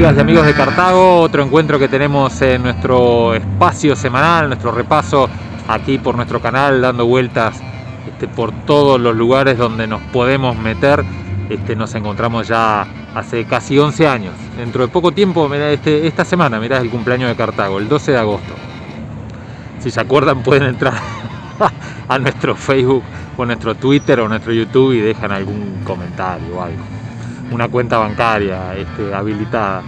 amigas y amigos de Cartago, otro encuentro que tenemos en nuestro espacio semanal, nuestro repaso aquí por nuestro canal, dando vueltas este, por todos los lugares donde nos podemos meter. Este, nos encontramos ya hace casi 11 años. Dentro de poco tiempo, mirá, este, esta semana, mirá, es el cumpleaños de Cartago, el 12 de agosto. Si se acuerdan pueden entrar a nuestro Facebook o nuestro Twitter o nuestro YouTube y dejan algún comentario o algo una cuenta bancaria este, habilitada.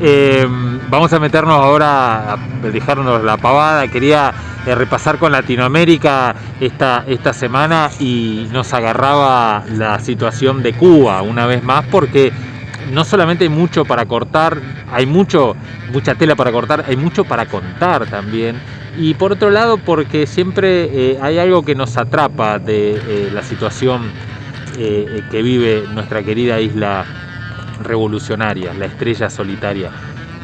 Em, vamos a meternos ahora, a dejarnos la pavada, quería eh, repasar con Latinoamérica esta, esta semana y nos agarraba la situación de Cuba una vez más porque no solamente hay mucho para cortar, hay mucho, mucha tela para cortar, hay mucho para contar también. Y por otro lado porque siempre eh, hay algo que nos atrapa de eh, la situación eh, que vive nuestra querida isla revolucionaria, la estrella solitaria,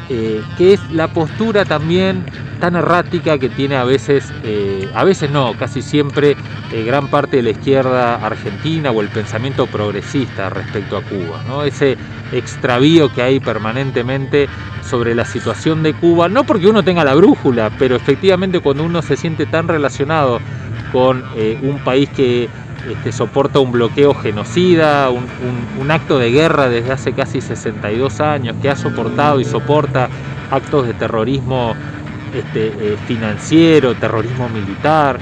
eh, que es la postura también tan errática que tiene a veces, eh, a veces no, casi siempre, gran parte de la izquierda argentina o el pensamiento progresista respecto a Cuba. ¿no? Ese extravío que hay permanentemente sobre la situación de Cuba, no porque uno tenga la brújula, pero efectivamente cuando uno se siente tan relacionado con un país que este, soporta un bloqueo genocida, un, acto de guerra desde hace casi 62 años, que ha soportado y soporta actos de terrorismo este, eh, financiero, terrorismo militar,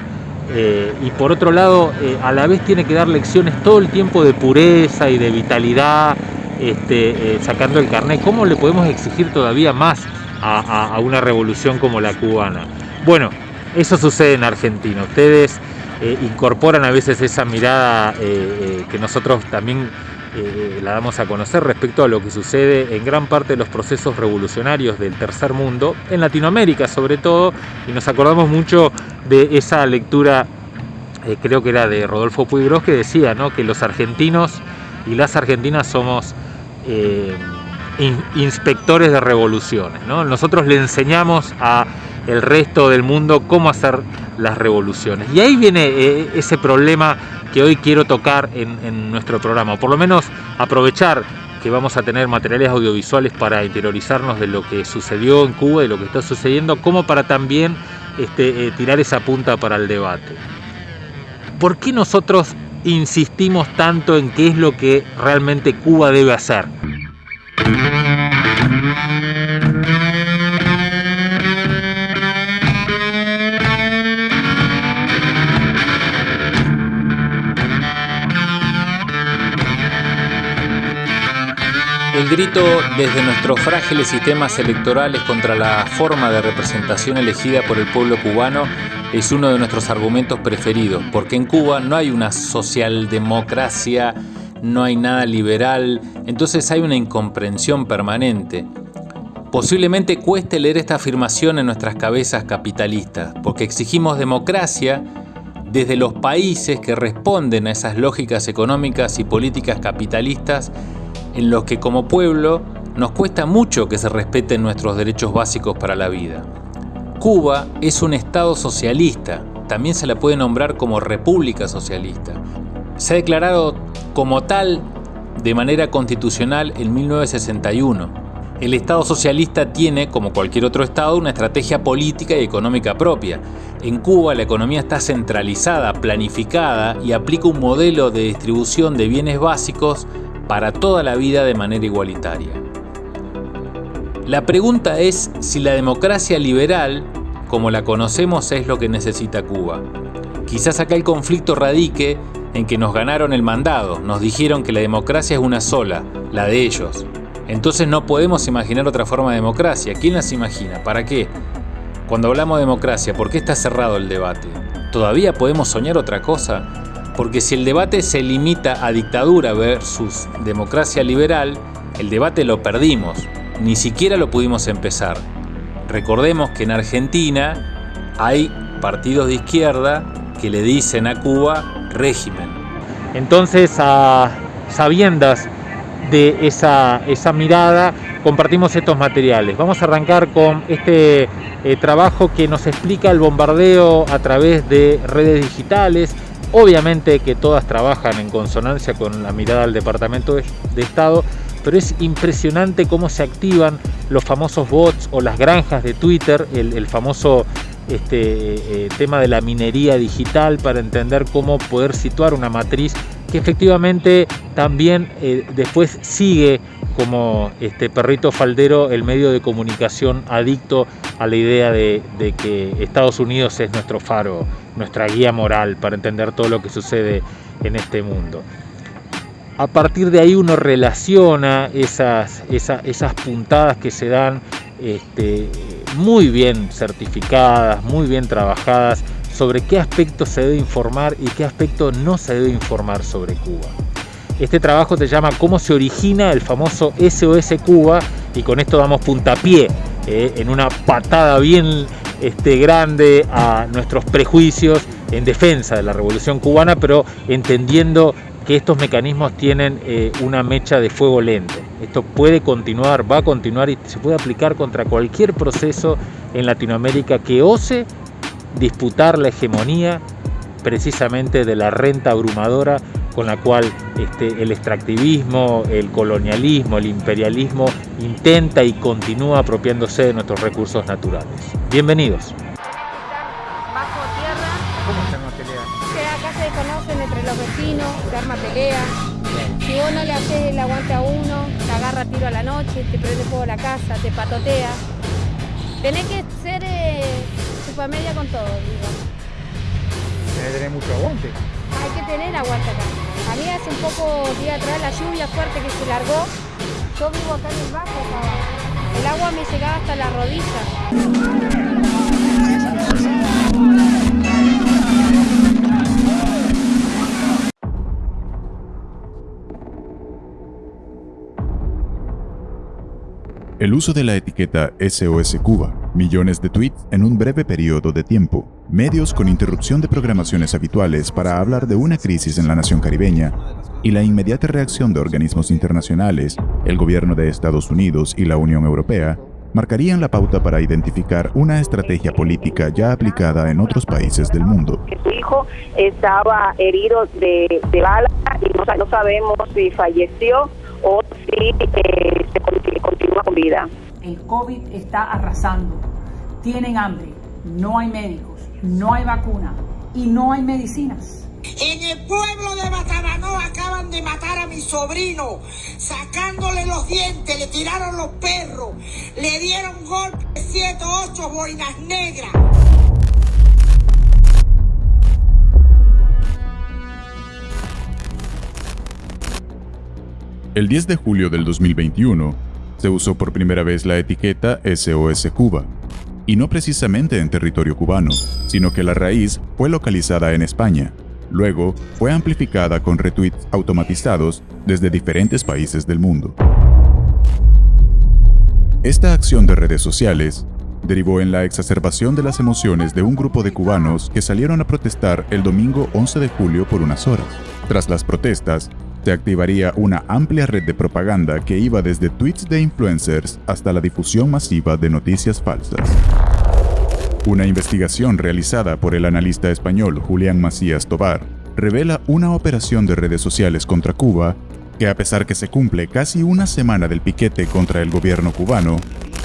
eh, y por otro lado, eh, a la vez tiene que dar lecciones todo el tiempo de pureza y de vitalidad, este, sacando el carnet. ¿Cómo le podemos exigir todavía más a una revolución como la cubana? Bueno, eso sucede en Argentina. Ustedes eh, incorporan a veces esa mirada eh, eh, que nosotros también la damos a conocer respecto a lo que sucede en gran parte de los procesos revolucionarios del tercer mundo, en Latinoamérica sobre todo, y nos acordamos mucho de esa lectura, creo que era de Rodolfo Puigros, que decía que los argentinos y las argentinas somos inspectores de revoluciones. Nosotros le enseñamos a el resto del mundo cómo hacer las revoluciones. Y ahí viene eh, ese problema que hoy quiero tocar en, nuestro programa, por lo menos aprovechar que vamos a tener materiales audiovisuales para interiorizarnos de lo que sucedió en Cuba, de lo que está sucediendo, como para también este, eh, tirar esa punta para el debate. ¿Por qué nosotros insistimos tanto en qué es lo que realmente Cuba debe hacer? El grito desde nuestros frágiles sistemas electorales contra la forma de representación elegida por el pueblo cubano es uno de nuestros argumentos preferidos, porque en Cuba no hay una socialdemocracia, no hay nada liberal, entonces hay una incomprensión permanente. Posiblemente cueste leer esta afirmación en nuestras cabezas capitalistas, porque exigimos democracia desde los países que responden a esas lógicas económicas y políticas capitalistas en los que como pueblo nos cuesta mucho que se respeten nuestros derechos básicos para la vida. Cuba es un Estado socialista, también se la puede nombrar como República Socialista. Se ha declarado como tal de manera constitucional en 1961. El Estado socialista tiene, como cualquier otro Estado, una estrategia política y económica propia. En Cuba la economía está centralizada, planificada y aplica un modelo de distribución de bienes básicos para toda la vida de manera igualitaria. La pregunta es si la democracia liberal, como la conocemos, es lo que necesita Cuba. Quizás acá el conflicto radique en que nos ganaron el mandado, nos dijeron que la democracia es una sola, la de ellos. Entonces no podemos imaginar otra forma de democracia. ¿Quién las imagina? ¿Para qué? Cuando hablamos de democracia, ¿por qué está cerrado el debate? ¿Todavía podemos soñar otra cosa? Porque si el debate se limita a dictadura versus democracia liberal, el debate lo perdimos, ni siquiera lo pudimos empezar. Recordemos que en Argentina hay partidos de izquierda que le dicen a Cuba régimen. Entonces, a sabiendas de esa, esa mirada, compartimos estos materiales. Vamos a arrancar con este eh, trabajo que nos explica el bombardeo a través de redes digitales, Obviamente que todas trabajan en consonancia con la mirada del Departamento de Estado, pero es impresionante cómo se activan los famosos bots o las granjas de Twitter, el, famoso este, eh, tema de la minería digital para entender cómo poder situar una matriz que efectivamente también eh, después sigue como este perrito faldero el medio de comunicación adicto a la idea de, que Estados Unidos es nuestro faro, nuestra guía moral para entender todo lo que sucede en este mundo. A partir de ahí uno relaciona esas, puntadas que se dan este, muy bien certificadas, muy bien trabajadas sobre qué aspecto se debe informar y qué aspecto no se debe informar sobre Cuba. Este trabajo se llama Cómo se origina el famoso SOS Cuba y con esto damos puntapié eh, en una patada bien este, grande a nuestros prejuicios en defensa de la revolución cubana, pero entendiendo que estos mecanismos tienen eh, una mecha de fuego lento. Esto puede continuar, va a continuar y se puede aplicar contra cualquier proceso en Latinoamérica que ose disputar la hegemonía precisamente de la renta abrumadora con la cual este, el extractivismo, el colonialismo, el imperialismo intenta y continúa apropiándose de nuestros recursos naturales. Bienvenidos. Bajo tierra. ¿Cómo se arma pelea? Que acá se conocen entre los vecinos, se arma pelea. Si vos no le haces el aguante a uno, te agarra tiro a la noche, te prende fuego la casa, te patotea. Tenés que ser eh, media con todo, digo. Tiene que tener mucho aguante. Hay que tener aguante acá. A mí hace un poco día atrás la lluvia fuerte que se largó. Yo vivo acá en el bajo, El agua me llegaba hasta la rodilla. El uso de la etiqueta SOS Cuba, millones de tweets en un breve periodo de tiempo, medios con interrupción de programaciones habituales para hablar de una crisis en la nación caribeña, y la inmediata reacción de organismos internacionales, el gobierno de Estados Unidos y la Unión Europea, marcarían la pauta para identificar una estrategia política ya aplicada en otros países del mundo. Su hijo estaba herido de, bala y no, sabemos si falleció o si eh, se continúa con vida. El COVID está arrasando. Tienen hambre, no hay médicos, no hay vacuna y no hay medicinas. En el pueblo de Bataranó acaban de matar a mi sobrino, sacándole los dientes, le tiraron los perros, le dieron golpes, siete, ocho boinas negras. El 10 de julio del 2021, se usó por primera vez la etiqueta SOS Cuba, y no precisamente en territorio cubano, sino que la raíz fue localizada en España. Luego, fue amplificada con retweets automatizados desde diferentes países del mundo. Esta acción de redes sociales derivó en la exacerbación de las emociones de un grupo de cubanos que salieron a protestar el domingo 11 de julio por unas horas. Tras las protestas, se activaría una amplia red de propaganda que iba desde tweets de influencers hasta la difusión masiva de noticias falsas. Una investigación realizada por el analista español Julián Macías Tobar revela una operación de redes sociales contra Cuba que a pesar que se cumple casi una semana del piquete contra el gobierno cubano,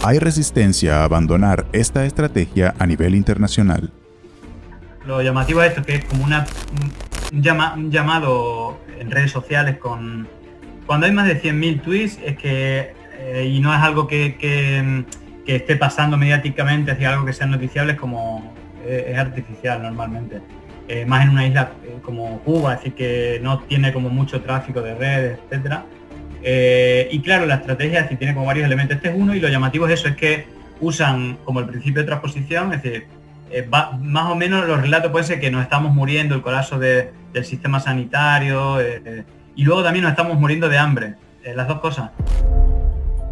hay resistencia a abandonar esta estrategia a nivel internacional. Lo llamativo esto, que es como una, un, llamado en redes sociales con... Cuando hay más de 100.000 tweets es que... Eh, y no es algo que, que, esté pasando mediáticamente hacia algo que sea noticiable es como... Eh, es artificial normalmente. Eh, más en una isla como Cuba, así que no tiene como mucho tráfico de redes, etcétera. y claro, la estrategia si tiene como varios elementos. Este es uno y lo llamativo es eso, es que usan como el principio de transposición, es decir, más o menos los relatos pueden ser que nos estamos muriendo, el colapso de, del sistema sanitario eh, eh, y luego también nos estamos muriendo de hambre, eh, las dos cosas.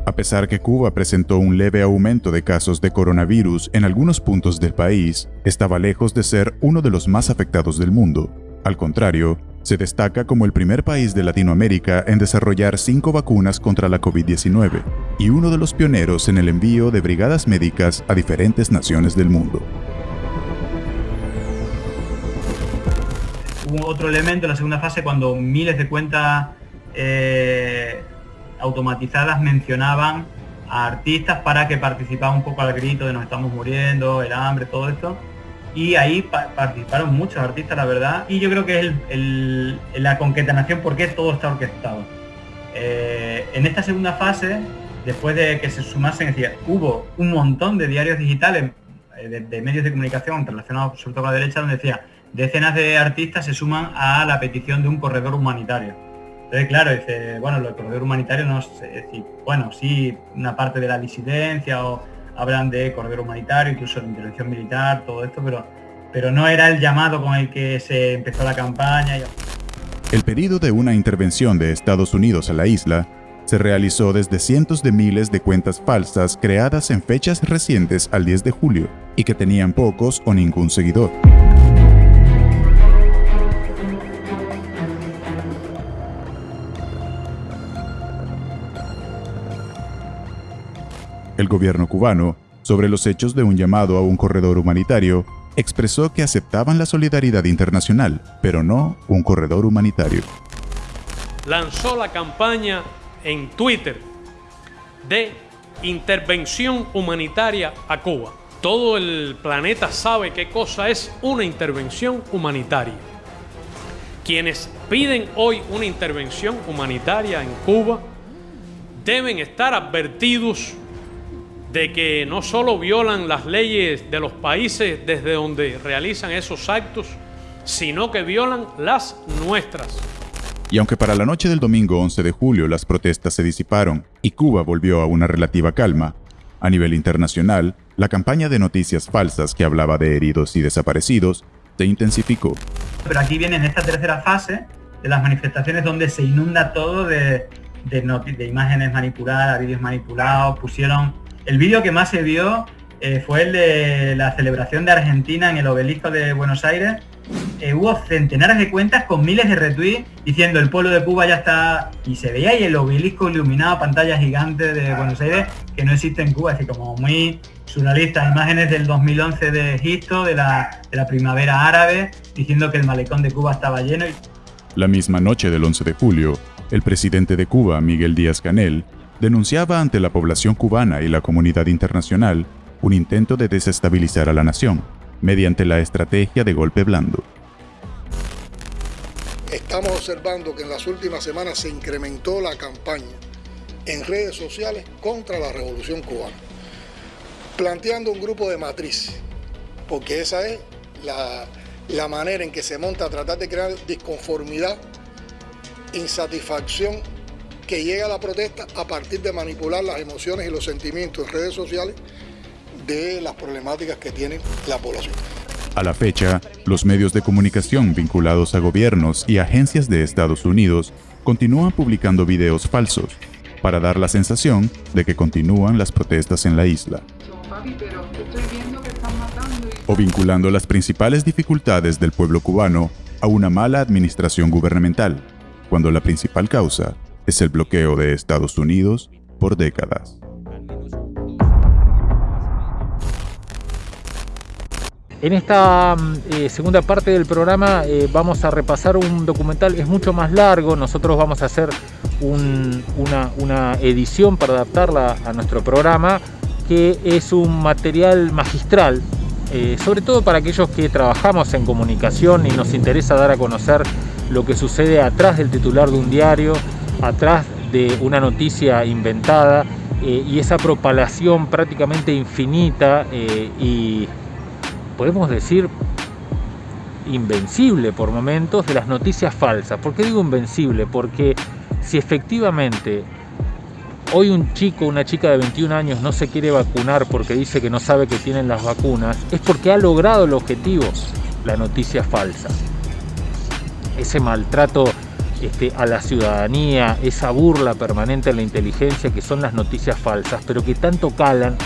A pesar que Cuba presentó un leve aumento de casos de coronavirus en algunos puntos del país, estaba lejos de ser uno de los más afectados del mundo. Al contrario, se destaca como el primer país de Latinoamérica en desarrollar cinco vacunas contra la COVID-19 y uno de los pioneros en el envío de brigadas médicas a diferentes naciones del mundo. Hubo otro elemento en la segunda fase cuando miles de cuentas eh, automatizadas mencionaban a artistas para que participaban un poco al grito de nos estamos muriendo, el hambre, todo esto. Y ahí participaron muchos artistas, la verdad. Y yo creo que es el, la concatenación porque todo está orquestado. Eh, en esta segunda fase, después de que se sumasen, es decir, hubo un montón de diarios digitales, eh, de, medios de comunicación relacionados sobre todo con la derecha, donde decía, decenas de artistas se suman a la petición de un corredor humanitario. Entonces, claro, dice, bueno, del corredor humanitario no es decir, bueno, sí, una parte de la disidencia o hablan de corredor humanitario, incluso de intervención militar, todo esto, pero, pero no era el llamado con el que se empezó la campaña. El pedido de una intervención de Estados Unidos a la isla se realizó desde cientos de miles de cuentas falsas creadas en fechas recientes al 10 de julio y que tenían pocos o ningún seguidor. El gobierno cubano, sobre los hechos de un llamado a un corredor humanitario, expresó que aceptaban la solidaridad internacional, pero no un corredor humanitario. Lanzó la campaña en Twitter de intervención humanitaria a Cuba. Todo el planeta sabe qué cosa es una intervención humanitaria. Quienes piden hoy una intervención humanitaria en Cuba deben estar advertidos de que no solo violan las leyes de los países desde donde realizan esos actos, sino que violan las nuestras. Y aunque para la noche del domingo 11 de julio las protestas se disiparon y Cuba volvió a una relativa calma, a nivel internacional, la campaña de noticias falsas que hablaba de heridos y desaparecidos se intensificó. Pero aquí viene en esta tercera fase de las manifestaciones donde se inunda todo de, de, de imágenes manipuladas, vídeos manipulados, pusieron el vídeo que más se vio eh, fue el de la celebración de Argentina en el obelisco de Buenos Aires. Eh, hubo centenares de cuentas con miles de retweets diciendo el pueblo de Cuba ya está... Y se veía ahí el obelisco iluminado, pantalla gigante de Buenos Aires, que no existe en Cuba, así como muy surrealista. Imágenes del 2011 de Egipto, de la, de la primavera árabe, diciendo que el malecón de Cuba estaba lleno. La misma noche del 11 de julio, el presidente de Cuba, Miguel Díaz-Canel, denunciaba ante la población cubana y la comunidad internacional un intento de desestabilizar a la nación mediante la estrategia de golpe blando. Estamos observando que en las últimas semanas se incrementó la campaña en redes sociales contra la revolución cubana, planteando un grupo de matriz, porque esa es la, la manera en que se monta a tratar de crear disconformidad, insatisfacción que llega a la protesta a partir de manipular las emociones y los sentimientos en redes sociales de las problemáticas que tiene la población. A la fecha, los medios de comunicación vinculados a gobiernos y agencias de Estados Unidos continúan publicando videos falsos para dar la sensación de que continúan las protestas en la isla. O vinculando las principales dificultades del pueblo cubano a una mala administración gubernamental, cuando la principal causa es el bloqueo de Estados Unidos por décadas. En esta mm, eh, segunda parte del programa eh, vamos a repasar un documental, es mucho más largo, nosotros vamos a hacer una, edición para adaptarla a nuestro programa, que es un material magistral, eh, sobre todo para aquellos que trabajamos en comunicación y nos interesa dar a conocer lo que sucede atrás del titular de un diario, atrás de una noticia inventada eh, y esa propalación prácticamente infinita eh, y podemos decir invencible por momentos de las noticias falsas. ¿Por qué digo invencible? Porque si efectivamente hoy un chico, una chica de 21 años no se quiere vacunar porque dice que no sabe que tienen las vacunas, es porque ha logrado el objetivo, la noticia falsa. Ese maltrato este, a la ciudadanía, esa burla permanente en la inteligencia que son las noticias falsas, pero que tanto calan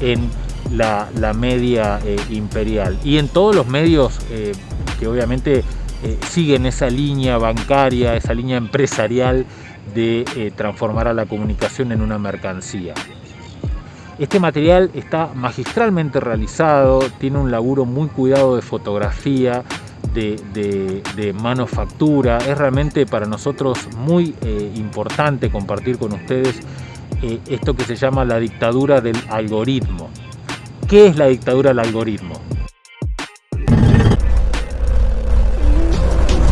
en la, media eh, imperial y en todos los medios eh, que obviamente eh, siguen esa línea bancaria, esa línea empresarial de transformar a la comunicación en una mercancía. Este material está magistralmente realizado, tiene un laburo muy cuidado de fotografía, de, manufactura. Es realmente para nosotros muy eh, importante compartir con ustedes eh, esto que se llama la dictadura del algoritmo. ¿Qué es la dictadura del algoritmo?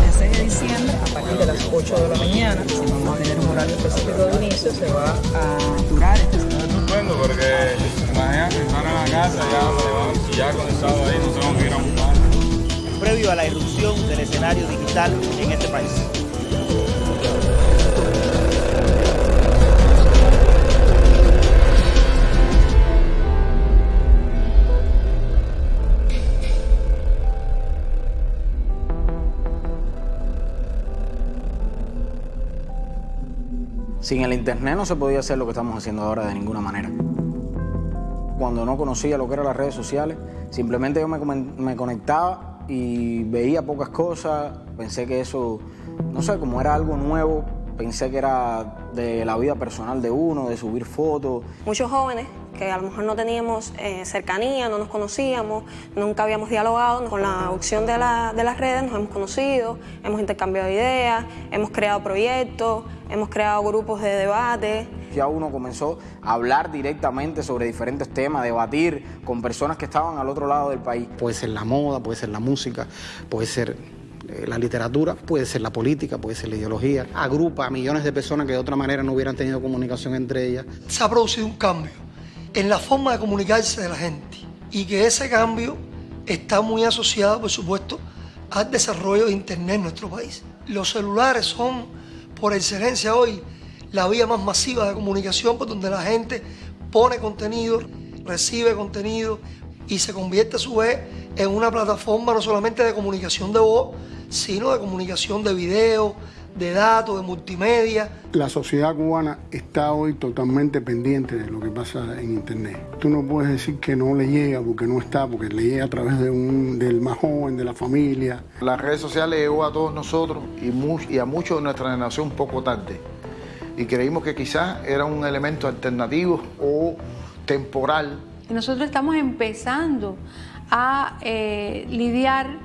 El 6 de diciembre, a partir de las 8 de la mañana, si vamos a tener un horario específico de inicio, se va a durar este estupendo porque imagínate estar en la casa ya, ya con el sábado ahí a la irrupción del escenario digital en este país. Sin el internet no se podía hacer lo que estamos haciendo ahora de ninguna manera. Cuando no conocía lo que eran las redes sociales, simplemente yo me conectaba y veía pocas cosas, pensé que eso, no sé, como era algo nuevo, pensé que era de la vida personal de uno, de subir fotos. Muchos jóvenes que a lo mejor no teníamos eh, cercanía, no nos conocíamos, nunca habíamos dialogado, con la opción de, de las redes nos hemos conocido, hemos intercambiado ideas, hemos creado proyectos, hemos creado grupos de debate ya uno comenzó a hablar directamente sobre diferentes temas, debatir con personas que estaban al otro lado del país. Puede ser la moda, puede ser la música, puede ser la literatura, puede ser la política, puede ser la ideología. Agrupa a millones de personas que de otra manera no hubieran tenido comunicación entre ellas. Se ha producido un cambio en la forma de comunicarse de la gente y que ese cambio está muy asociado, por supuesto, al desarrollo de Internet en nuestro país. Los celulares son, por excelencia hoy, la vía más masiva de comunicación por donde la gente pone contenido, recibe contenido y se convierte a su vez en una plataforma no solamente de comunicación de voz, sino de comunicación de video, de datos, de multimedia. La sociedad cubana está hoy totalmente pendiente de lo que pasa en Internet. Tú no puedes decir que no le llega porque no está, porque le llega a través de un, del más joven, de la familia. Las redes sociales llegó a todos nosotros y, y a muchos de nuestra generación poco tarde y creímos que quizás era un elemento alternativo o temporal. Nosotros estamos empezando a eh, lidiar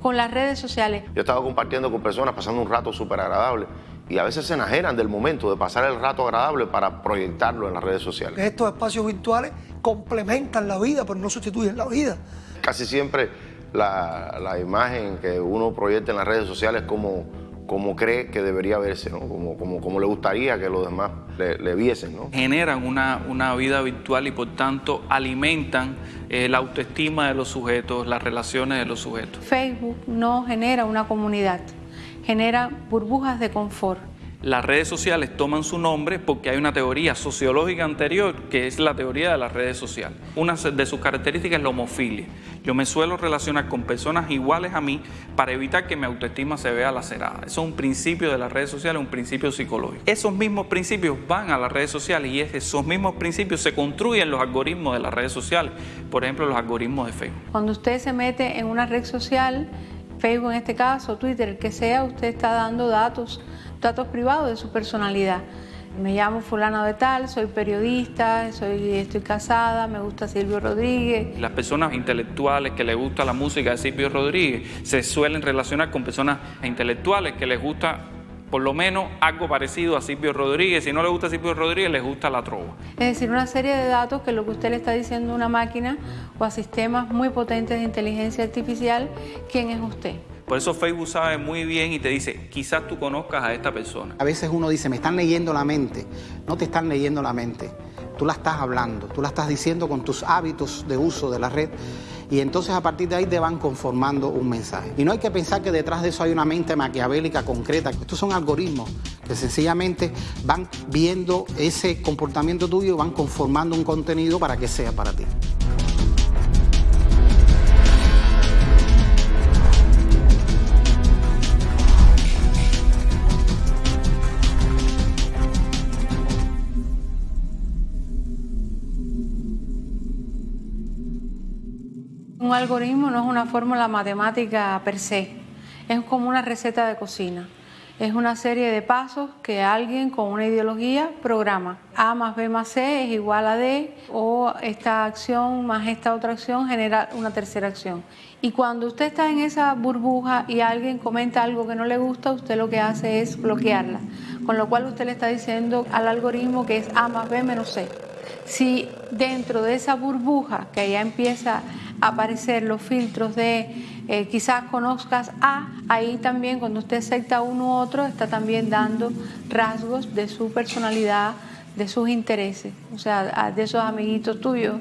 con las redes sociales. Yo he estado compartiendo con personas, pasando un rato súper agradable y a veces se enajenan del momento de pasar el rato agradable para proyectarlo en las redes sociales. Estos espacios virtuales complementan la vida, pero no sustituyen la vida. Casi siempre la, la imagen que uno proyecta en las redes sociales es como como cree que debería verse, como, como, como, le gustaría que los demás le, viesen. ¿no? Generan una, una, vida virtual y por tanto alimentan eh, la autoestima de los sujetos, las relaciones de los sujetos. Facebook no genera una comunidad, genera burbujas de confort las redes sociales toman su nombre porque hay una teoría sociológica anterior que es la teoría de las redes sociales. Una de sus características es la homofilia. Yo me suelo relacionar con personas iguales a mí para evitar que mi autoestima se vea lacerada. Eso es un principio de las redes sociales, un principio psicológico. Esos mismos principios van a las redes sociales y esos mismos principios se construyen los algoritmos de las redes sociales. Por ejemplo, los algoritmos de Facebook. Cuando usted se mete en una red social, Facebook en este caso, Twitter, el que sea, usted está dando datos datos privados de su personalidad. Me llamo fulano de tal, soy periodista, soy, estoy casada, me gusta Silvio Rodríguez. Las personas intelectuales que les gusta la música de Silvio Rodríguez se suelen relacionar con personas intelectuales que les gusta por lo menos algo parecido a Silvio Rodríguez. Si no le gusta Silvio Rodríguez, les gusta la trova. Es decir, una serie de datos que lo que usted le está diciendo a una máquina o a sistemas muy potentes de inteligencia artificial, ¿quién es usted? Por eso Facebook sabe muy bien y te dice, quizás tú conozcas a esta persona. A veces uno dice, me están leyendo la mente. No te están leyendo la mente. Tú la estás hablando, tú la estás diciendo con tus hábitos de uso de la red y entonces a partir de ahí te van conformando un mensaje. Y no hay que pensar que detrás de eso hay una mente maquiavélica concreta. Estos son algoritmos que sencillamente van viendo ese comportamiento tuyo y van conformando un contenido para que sea para ti. Algoritmo no es una fórmula matemática per se, es como una receta de cocina. Es una serie de pasos que alguien con una ideología programa. A más B más C es igual a D o esta acción más esta otra acción genera una tercera acción. Y cuando usted está en esa burbuja y alguien comenta algo que no le gusta, usted lo que hace es bloquearla. Con lo cual usted le está diciendo al algoritmo que es A más B menos C. Si dentro de esa burbuja que ya empieza aparecer los filtros de eh, quizás conozcas a, ahí también cuando usted acepta uno u otro está también dando rasgos de su personalidad, de sus intereses, o sea, de esos amiguitos tuyos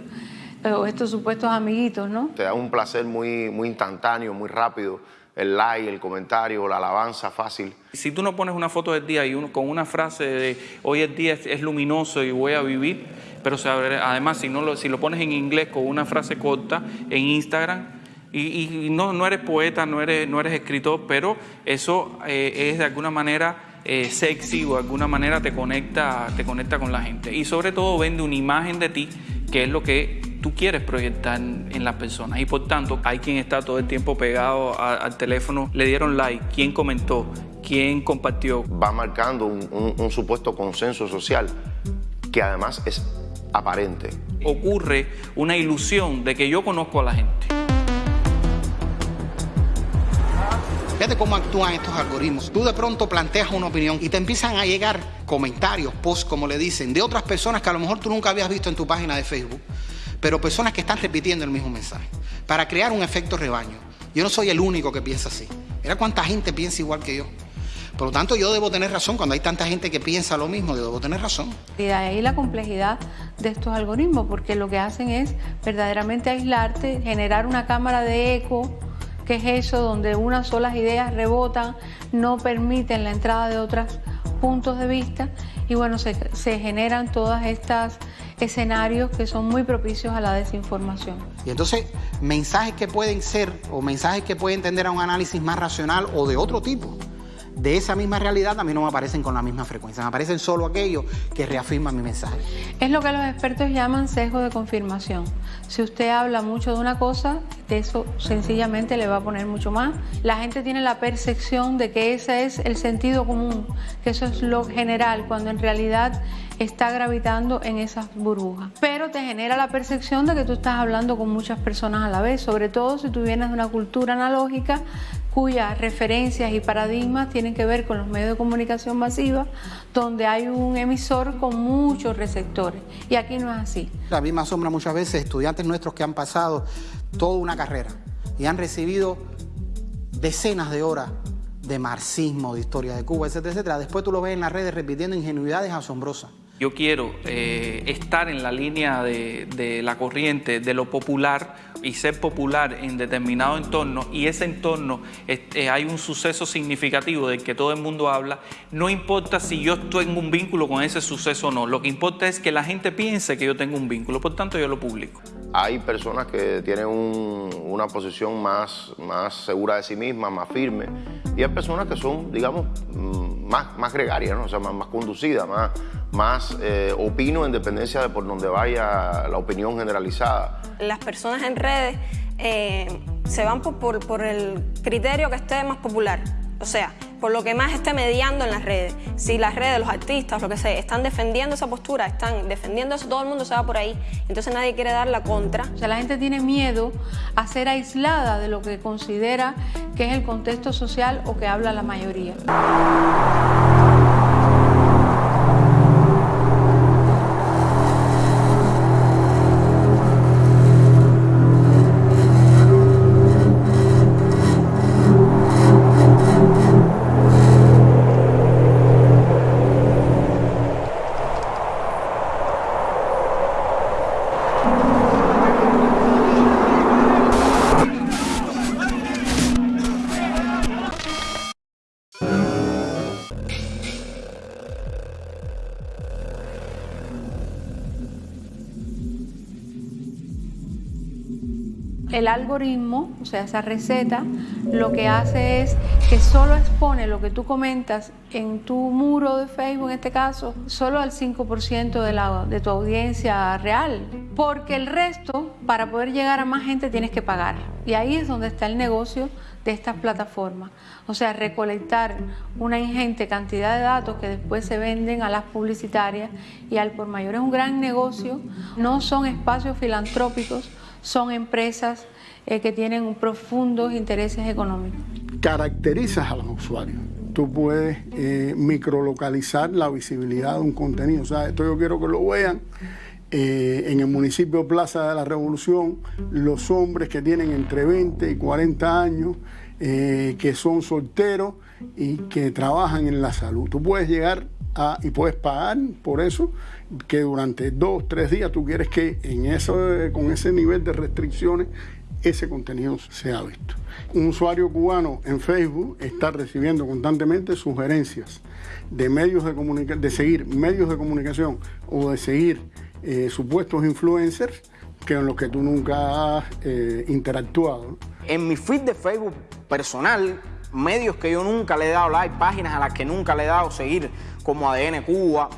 eh, o estos supuestos amiguitos, ¿no? Te da un placer muy, muy instantáneo, muy rápido el like, el comentario, la alabanza fácil. Si tú no pones una foto del día y uno, con una frase de hoy el día es, luminoso y voy a vivir, pero además si, no lo, si lo pones en inglés con una frase corta en Instagram, y, no, no, eres poeta, no eres, no eres escritor, pero eso eh, es de alguna manera eh, sexy o de alguna manera te conecta, te conecta con la gente. Y sobre todo vende una imagen de ti que es lo que tú quieres proyectar en, las personas. Y por tanto, hay quien está todo el tiempo pegado al teléfono, le dieron like, quién comentó, quién compartió. Va marcando un supuesto consenso social que además es aparente. Ocurre una ilusión de que yo conozco a la gente. Fíjate cómo actúan estos algoritmos. Tú de pronto planteas una opinión y te empiezan a llegar comentarios, posts, como le dicen, de otras personas que a lo mejor tú nunca habías visto en tu página de Facebook, pero personas que están repitiendo el mismo mensaje, para crear un efecto rebaño. Yo no soy el único que piensa así. Mira cuánta gente piensa igual que yo. Por lo tanto, yo debo tener razón. Cuando hay tanta gente que piensa lo mismo, yo debo tener razón. Y de ahí la complejidad de estos algoritmos, porque lo que hacen es verdaderamente aislarte, generar una cámara de eco que es eso donde unas solas ideas rebotan, no permiten la entrada de otros puntos de vista y bueno, se, se generan todas estas escenarios que son muy propicios a la desinformación. Y entonces, mensajes que pueden ser o mensajes que pueden tender a un análisis más racional o de otro tipo de esa misma realidad a mí no me aparecen con la misma frecuencia, me aparecen solo aquellos que reafirman mi mensaje. Es lo que los expertos llaman sesgo de confirmación. Si usted habla mucho de una cosa, de eso sencillamente le va a poner mucho más. La gente tiene la percepción de que ese es el sentido común, que eso es lo general, cuando en realidad está gravitando en esas burbujas. Pero te genera la percepción de que tú estás hablando con muchas personas a la vez, sobre todo si tú vienes de una cultura analógica cuyas referencias y paradigmas tienen que ver con los medios de comunicación masiva, donde hay un emisor con muchos receptores. Y aquí no es así. A mí me asombra muchas veces estudiantes nuestros que han pasado toda una carrera y han recibido decenas de horas de marxismo, de historia de Cuba, etcétera, etcétera. Después tú lo ves en las redes repitiendo ingenuidades asombrosas. Yo quiero eh, estar en la línea de, la corriente, de lo popular y ser popular en determinado entorno y ese entorno eh, hay un suceso significativo del que todo el mundo habla, no importa si yo tengo un vínculo con ese suceso o no, lo que importa es que la gente piense que yo tengo un vínculo, por tanto yo lo publico. Hay personas que tienen una posición más, segura de sí misma, más firme, y hay personas que son, digamos, mm, más, más gregarias, ¿no? o sea, más, más conducidas, más eh, opino en dependencia de por donde vaya la opinión generalizada. Las personas en redes eh, se van por, por, el criterio que esté más popular, o sea, por lo que más esté mediando en las redes. Si las redes, los artistas, lo que sea, están defendiendo esa postura, están defendiendo eso, todo el mundo se va por ahí. Entonces nadie quiere dar la contra. O sea, la gente tiene miedo a ser aislada de lo que considera que es el contexto social o que habla la mayoría. Algoritmo, o sea, esa receta, lo que hace es que solo expone lo que tú comentas en tu muro de Facebook, en este caso, solo al 5% de, la, de tu audiencia real. Porque el resto, para poder llegar a más gente, tienes que pagar. Y ahí es donde está el negocio de estas plataformas. O sea, recolectar una ingente cantidad de datos que después se venden a las publicitarias y al por mayor es un gran negocio. No son espacios filantrópicos, son empresas eh, que tienen profundos intereses económicos. Caracterizas a los usuarios. Tú puedes eh, microlocalizar la visibilidad de un contenido. O sea, esto yo quiero que lo vean. Eh, en el municipio Plaza de la Revolución, los hombres que tienen entre 20 y 40 años, que son solteros y que trabajan en la salud. Tú puedes llegar a, y puedes pagar por eso que durante dos, tres días tú quieres que en eso, con ese nivel de restricciones ese contenido sea visto. Un usuario cubano en Facebook está recibiendo constantemente sugerencias de medios de de seguir medios de comunicación o de seguir eh, supuestos influencers que en los que tú nunca has eh, interactuado. En mi feed de Facebook personal, medios que yo nunca le he dado like, páginas a las que nunca le he dado seguir, como ADN Cuba,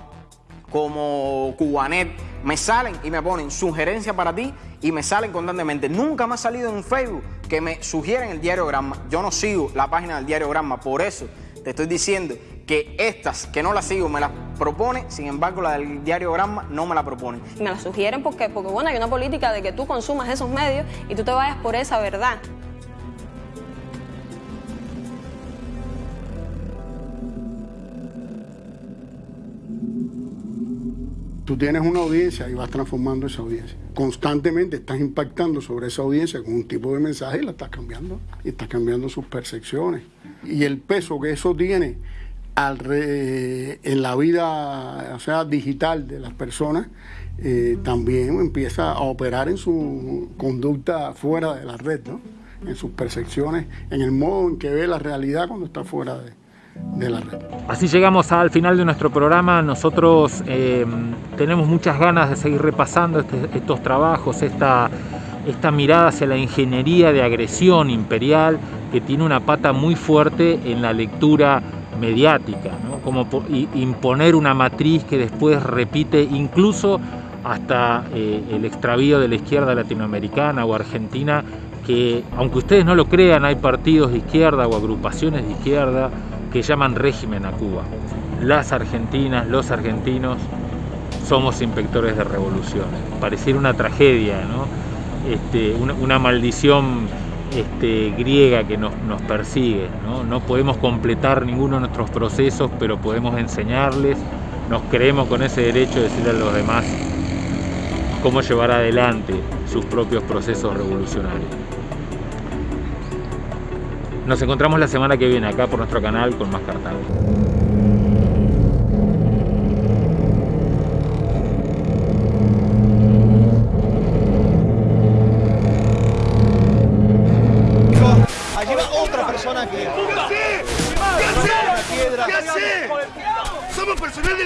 como Cubanet, me salen y me ponen sugerencias para ti y me salen constantemente. Nunca me ha salido en Facebook que me sugieren el diario Gramma. Yo no sigo la página del diario Gramma, por eso te estoy diciendo que estas que no las sigo me las propone, sin embargo la del diario Gramma no me la propone. Me la sugieren porque, porque bueno, hay una política de que tú consumas esos medios y tú te vayas por esa verdad. Tú tienes una audiencia y vas transformando esa audiencia. Constantemente estás impactando sobre esa audiencia con un tipo de mensaje y la estás cambiando. Y estás cambiando sus percepciones. Y el peso que eso tiene en la vida sea, digital de las personas eh, también empieza a operar en su conducta fuera de la red, en sus percepciones, en el modo en que ve la realidad cuando está fuera de, de la red. Así llegamos al final de nuestro programa. Nosotros eh, tenemos muchas ganas de seguir repasando este, estos trabajos, esta, esta mirada hacia la ingeniería de agresión imperial que tiene una pata muy fuerte en la lectura mediática, como imponer una matriz que después repite incluso hasta eh, el extravío de la izquierda latinoamericana o argentina, que aunque ustedes no lo crean, hay partidos de izquierda o agrupaciones de izquierda que llaman régimen a Cuba. Las argentinas, los argentinos, somos inspectores de revoluciones. Pareciera una tragedia, ¿no? Este, una, maldición este, griega que nos, persigue. ¿no? no podemos completar ninguno de nuestros procesos, pero podemos enseñarles. Nos creemos con ese derecho de decirle a los demás cómo llevar adelante sus propios procesos revolucionarios. Nos encontramos la semana que viene acá por nuestro canal con más Cartago.